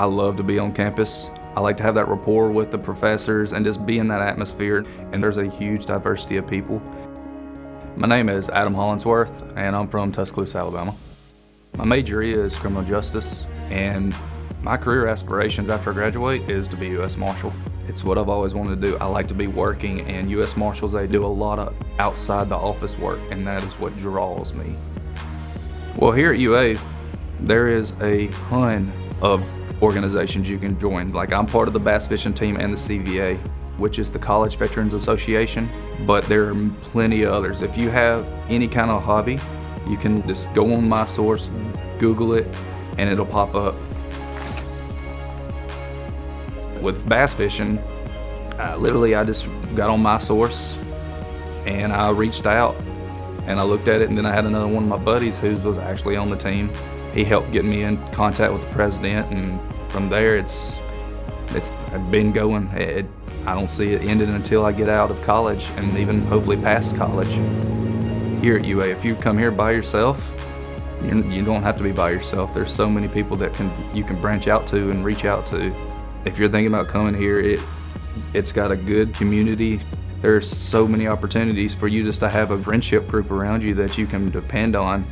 I love to be on campus. I like to have that rapport with the professors and just be in that atmosphere. And there's a huge diversity of people. My name is Adam Hollingsworth, and I'm from Tuscaloosa, Alabama. My major is criminal justice, and my career aspirations after I graduate is to be U.S. Marshal. It's what I've always wanted to do. I like to be working, and U.S. Marshals, they do a lot of outside the office work, and that is what draws me. Well, here at UA, there is a ton of organizations you can join. Like I'm part of the bass fishing team and the CVA, which is the College Veterans Association, but there are plenty of others. If you have any kind of hobby, you can just go on my source, Google it, and it'll pop up. With bass fishing, literally I just got on my source and I reached out and I looked at it and then I had another one of my buddies who was actually on the team. He helped get me in contact with the president and from there it's it's been going. It, I don't see it ending until I get out of college and even hopefully past college. Here at UA, if you come here by yourself, you're, you do not have to be by yourself. There's so many people that can you can branch out to and reach out to. If you're thinking about coming here, it it's got a good community. There's so many opportunities for you just to have a friendship group around you that you can depend on